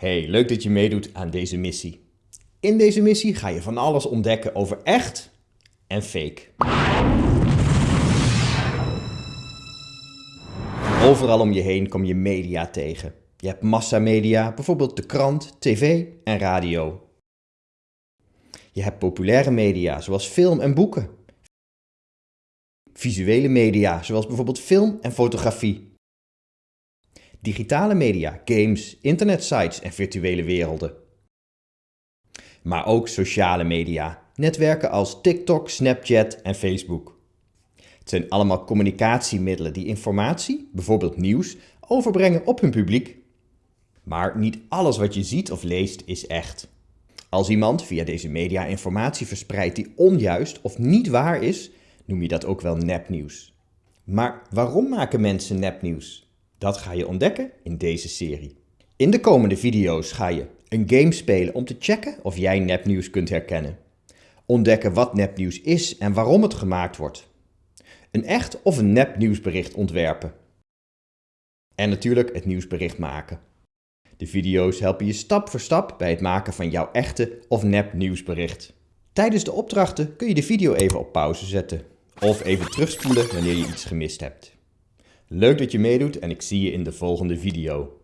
Hey, leuk dat je meedoet aan deze missie. In deze missie ga je van alles ontdekken over echt en fake. Overal om je heen kom je media tegen. Je hebt massamedia, bijvoorbeeld de krant, tv en radio. Je hebt populaire media, zoals film en boeken. Visuele media, zoals bijvoorbeeld film en fotografie. Digitale media, games, internetsites en virtuele werelden. Maar ook sociale media, netwerken als TikTok, Snapchat en Facebook. Het zijn allemaal communicatiemiddelen die informatie, bijvoorbeeld nieuws, overbrengen op hun publiek. Maar niet alles wat je ziet of leest is echt. Als iemand via deze media informatie verspreidt die onjuist of niet waar is, noem je dat ook wel nepnieuws. Maar waarom maken mensen nepnieuws? Dat ga je ontdekken in deze serie. In de komende video's ga je een game spelen om te checken of jij nepnieuws kunt herkennen. Ontdekken wat nepnieuws is en waarom het gemaakt wordt. Een echt of een nep nieuwsbericht ontwerpen. En natuurlijk het nieuwsbericht maken. De video's helpen je stap voor stap bij het maken van jouw echte of nep nieuwsbericht. Tijdens de opdrachten kun je de video even op pauze zetten. Of even terugspoelen wanneer je iets gemist hebt. Leuk dat je meedoet en ik zie je in de volgende video.